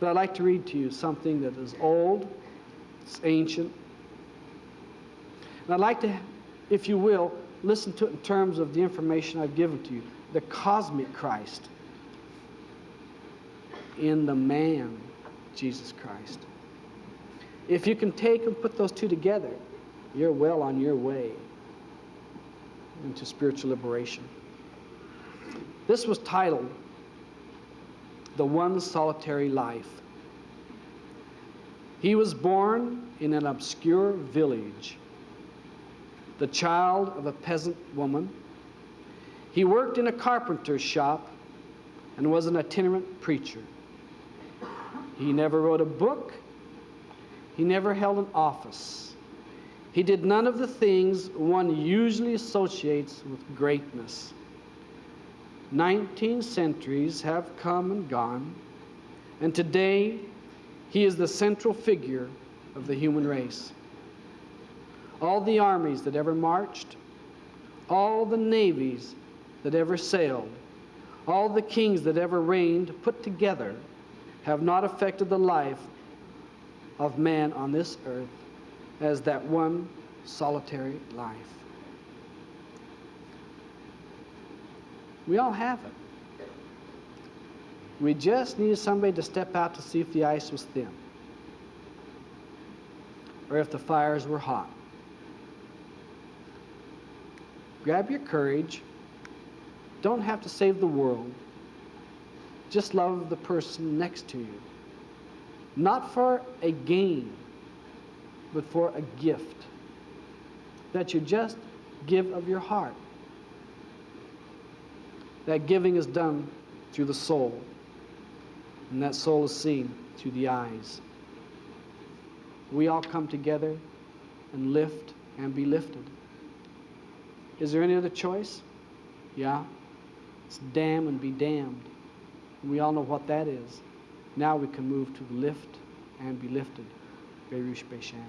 But I'd like to read to you something that is old, it's ancient. And I'd like to, if you will, listen to it in terms of the information I've given to you the cosmic Christ in the man, Jesus Christ. If you can take and put those two together, you're well on your way into spiritual liberation. This was titled The One Solitary Life. He was born in an obscure village, the child of a peasant woman. He worked in a carpenter's shop and was an itinerant preacher. He never wrote a book. He never held an office. He did none of the things one usually associates with greatness. Nineteen centuries have come and gone, and today he is the central figure of the human race. All the armies that ever marched, all the navies that ever sailed, all the kings that ever reigned put together have not affected the life of man on this earth as that one solitary life. We all have it. We just needed somebody to step out to see if the ice was thin or if the fires were hot. Grab your courage. Don't have to save the world. Just love the person next to you. Not for a gain, but for a gift. That you just give of your heart. That giving is done through the soul, and that soul is seen through the eyes. We all come together and lift and be lifted. Is there any other choice? Yeah. It's damn and be damned. We all know what that is. Now we can move to lift and be lifted. Baruch Bashan.